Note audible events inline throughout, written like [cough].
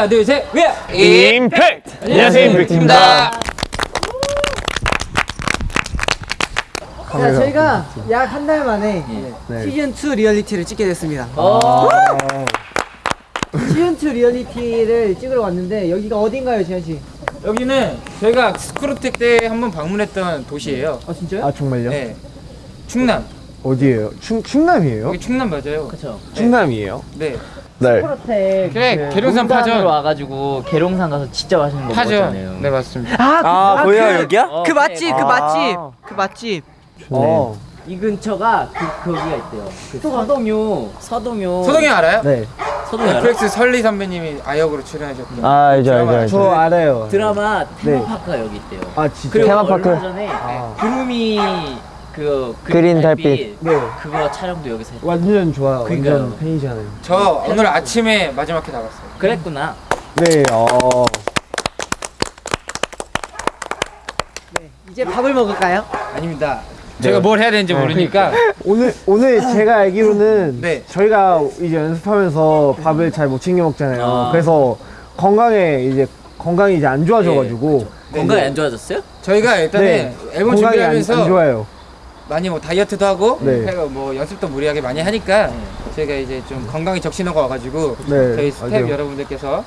하나 둘셋 위아 임팩트! 안녕하세요, 임팩트입니다. 자, 저희가 약 한 달 만에 시즌 2 리얼리티를 찍게 됐습니다. 시즌 2 리얼리티를 찍으러 왔는데 여기가 어딘가요, 지안 씨? 여기는 저희가 스쿨어택 때 한번 방문했던 도시예요 아 진짜요? 아 정말요? 네 충남 어디예요? 충 충남이에요? 여기 충남 맞아요 그쵸. 충남이에요? 네 네. 프로텍 그래, 계룡산 파로 파전. 와가지고 계룡산 가서 진짜 맛있는 거 파죠 먹었잖아요. 네 맞습니다 아, 거기가 여기야? 어, 그 맛집, 그 아. 맛집, 그 맛집. 어. 이 근처가 그 거기가 있대요. 그 서동요, 서동요. 소동이 알아요? 네. 서동요 알아? FX 설리 선배님이 아역으로 출연하셨던 아, 알죠, 알죠, 알죠. 저 알아요. 드라마 네. 테마파크가 여기 있대요. 아 진짜? 그리고 테마파크. 얼마 전에 아. 구름이 그 그린 달빛. 네. 그거 촬영도 여기서 했. 완전 좋아요. 그러니까요. 완전 팬이잖아요. 저 오늘 아침에 마지막 회 나갔어요 그랬구나. 네. 어. 이제 밥을 먹을까요? 아닙니다 제가 뭘 해야 되는지 모르니까 오늘 오늘 제가 알기로는 네. 저희가 이제 연습하면서 밥을 잘 못 챙겨 먹잖아요. 아. 그래서 건강에 이제 건강이 이제 안 좋아져가지고 건강이 안 좋아졌어요? 저희가 일단은 네. 앨범 건강이 안, 준비하면서 안 좋아요. 많이 뭐 다이어트도 하고 네. 뭐 연습도 무리하게 많이 하니까 저희가 이제 좀 건강이 적신호가 와가지고 네, 저희 스태프 맞아요. 여러분들께서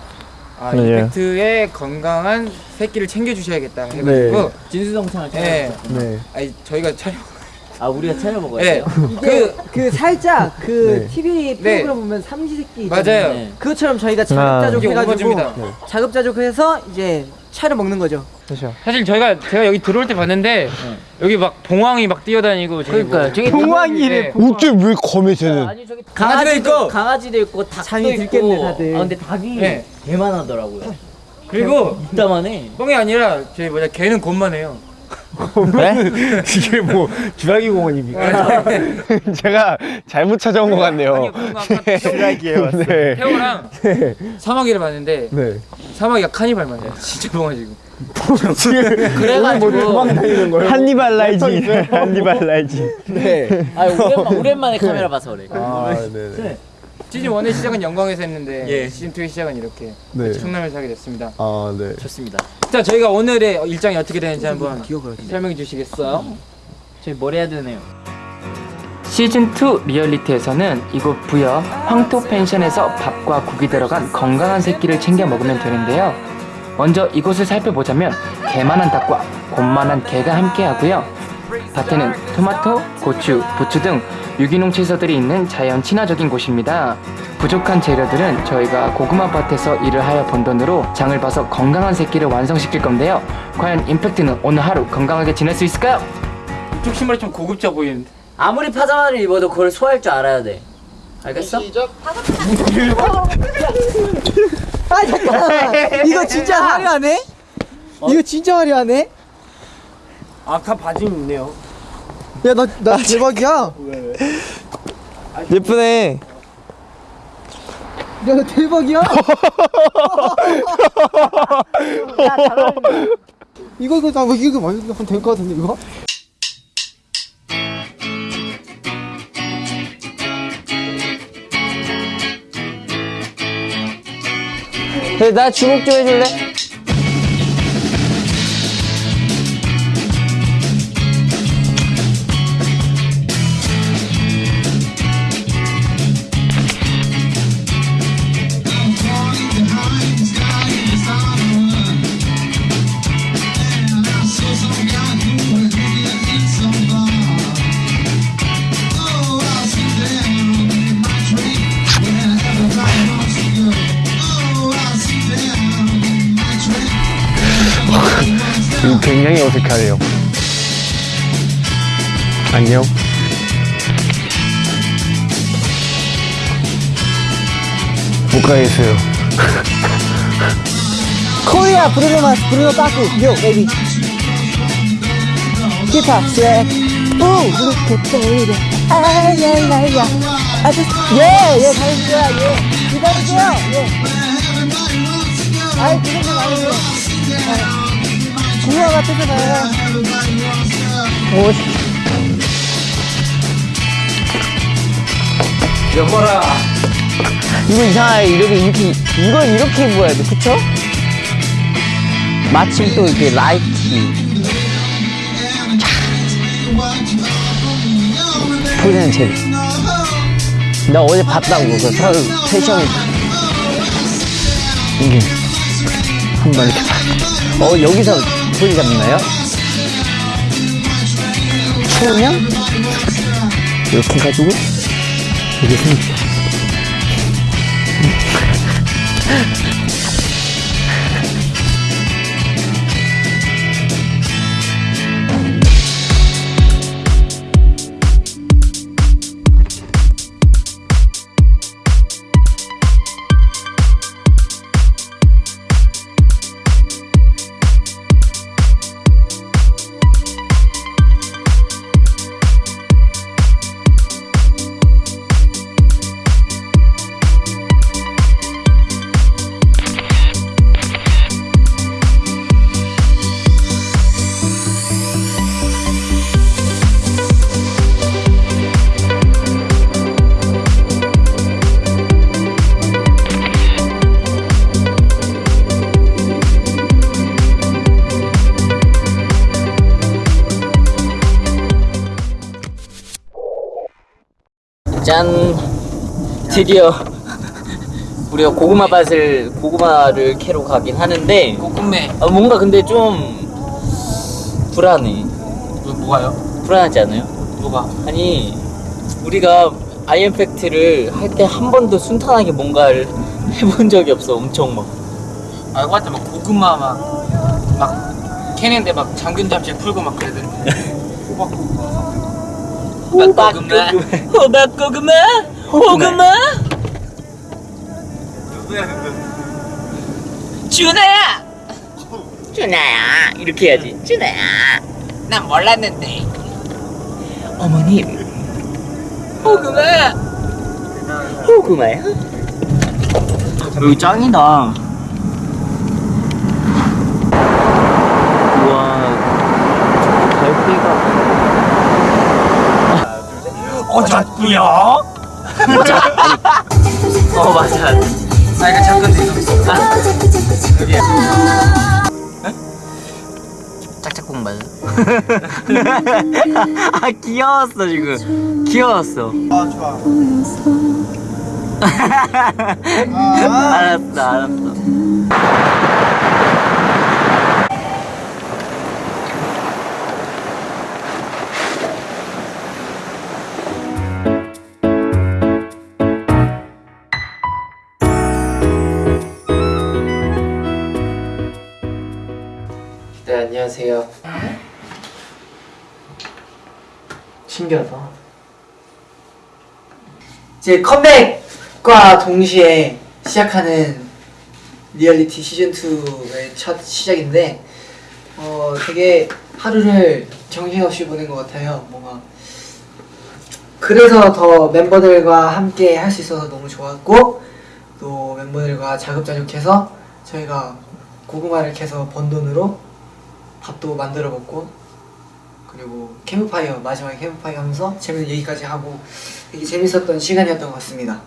아, 맞아요. 임팩트의 건강한 새끼를 챙겨주셔야겠다 해가지고 네. 진수성찬을 네. 촬영. 네. 아니 저희가 촬영 아 우리가 차려 먹어야 네. 돼요. 그, 그 살짝 그 네. TV 네. 프로그램 보면 삼시세끼 맞아요 네. 그것처럼 저희가 이게 자급자족 해가지고 자급자족해서 이제 차려 먹는 거죠. 사실 저희가 제가 여기 들어올 때 봤는데 여기 막 봉황이 막 뛰어다니고. 뭐 저기 봉황이래 어째 왜 검해 쟤는? 아니 저기 강아지도 있고. 강아지도 있고 닭도 있고. 들겠네, 다들. 아 근데 닭이 네. 개만하더라고요. 그리고 이따만해. 뻥이 아니라 저희 뭐냐 개는 곤만해요 [laughs] 이게 뭐 주라기 공원입니까? [laughs] 제가 잘못 찾아온 것 같네요. 주라기예요. 네. 태호랑 사마귀를 봤는데 네. 사마귀가 카니발만 해요 진짜 뻥가지고 [laughs] 그래가지고 거예요? 한니발 라이징. 한니발 라이징. 네. 아 오랜만, 오랜만에 카메라 봐서 그래. 아, 네. 시즌 1의 [laughs] 시작은 영광에서 했는데 예. 시즌 2의 시작은 이렇게 네. 충남에서 하게 됐습니다 아, 네. 좋습니다. 자 저희가 오늘의 일정이 어떻게 되는지 한번 설명해 주시겠어요? 저희 뭘 해야 되네요. 시즌2 리얼리티에서는 이곳 부여 황토 펜션에서 밥과 국이 들어간 건강한 새끼를 챙겨 먹으면 되는데요. 먼저 이곳을 살펴보자면 개만한 닭과 곤만한 개가 함께 하고요. 밭에는 토마토, 고추, 부추 등 유기농 채소들이 있는 자연 친화적인 곳입니다. 부족한 재료들은 저희가 고구마 밭에서 일을 하여 번 돈으로 장을 봐서 건강한 새끼를 완성시킬 건데요. 과연 임팩트는 오늘 하루 건강하게 지낼 수 있을까요? 이쪽 신발이 좀 고급져 보이는데. 아무리 파자마를 입어도 그걸 소화할 줄 알아야 돼. 알겠어? [laughs] 아 잠깐 이거 진짜 화려하네? 이거 진짜 화려하네? 아까 바지 있네요. 야 나나 대박이야. 예쁘네. 야 나 대박이야. [laughs] 이거 이거 나 이거 많이 한될것 같은데 이거? 나 주목 좀 해줄래? 굉장히 어색하네요. 안녕. 못 가겠어요. [laughs] 코리아 브루노 마스 브루노 빠꾸 요 베이비. 힙합 쉐. 오 이렇게 때려. 아야야야. 아주 예예 잘해주세요 예. 기다리세요 예. 아이 그런 거 아니에요. 구화 같아서나요. 여보라 이거 이상하게 이렇게 이렇게 이걸 이렇게 입어야 돼 그쵸? 마침 또 이렇게 라이트 보이는 재미 나 어제 봤다고 그 서- 패션이 이게 한번 이렇게 봐. 어 여기서 소리 잡나요? 추우면? 이렇게 해가지고? 이게 생겨 짠 드디어 우리가 고구마 밭을 고구마를 캐러 가긴 하는데 고구매 아, 뭔가 근데 좀 불안해 뭐가요? 불안하지 않아요? 뭐가? 아니 우리가 아이엠팩트를 할 때 한 번도 순탄하게 뭔가를 [laughs] 해본 적이 없어 엄청 막 알고 할때 막 고구마 막, 막 캐는데 막 장균 잡지 풀고 막 그러던데 [laughs] 호박 고구마. [laughs] 호박 고구마? 호구마. 준아야! 준아야 이렇게 해야지. 준아야. 난 몰랐는데. 어머님. 호구마. 호구마야? 여기 짱이다 우와 별빛가 어졌구요. [laughs] 어 맞아. 아 이거 잠깐 있어. 짝짝꿍 맞아? [laughs] 아 귀여웠어 지금. 귀여웠어. 아 좋아. [laughs] 알았어 알았어 안녕하세요 신기하다 이제 컴백과 동시에 시작하는 리얼리티 시즌 2의 첫 시작인데 어 되게 하루를 정신없이 보낸 것 같아요. 뭔가 그래서 더 멤버들과 함께 할 수 있어서 너무 좋았고 또 멤버들과 자급자족해서 저희가 고구마를 캐서 번 돈으로 밥도 만들어 먹고 그리고 캠프파이어 마지막에 캠프파이어 하면서 재밌는 얘기까지 하고 되게 재밌었던 시간이었던 것 같습니다.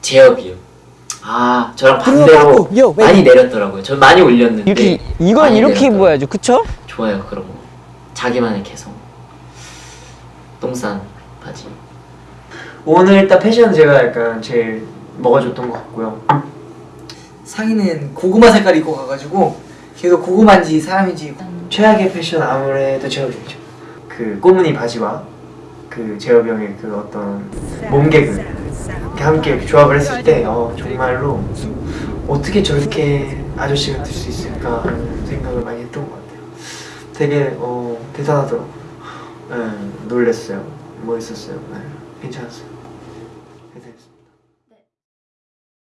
제협이요. 아 저랑 반대로 요, 많이 내렸더라고요. 저 많이 올렸는데 이렇게 많이 이렇게. 입어야죠. 그쵸? 좋아요 거. 자기만의 개성. 똥싼 바지. 오늘 일단 패션 제가 약간 제일 먹어줬던 것 같고요. 상의는 고구마 색깔 입고 가가지고 계속 고구마인지 사람인지 최악의 패션 아무래도 제업이죠. 그 꽃무늬 바지와 그 제업 형의 그 어떤 몸개그 함께 조합을 했을 때 어, 정말로 어떻게 저렇게 아저씨가 될 수 있을까 하는 생각을 많이 했던 것 같아요. 되게 어, 대단하더라고요. 네, 놀랬어요. 멋있었어요. 네, 괜찮았어요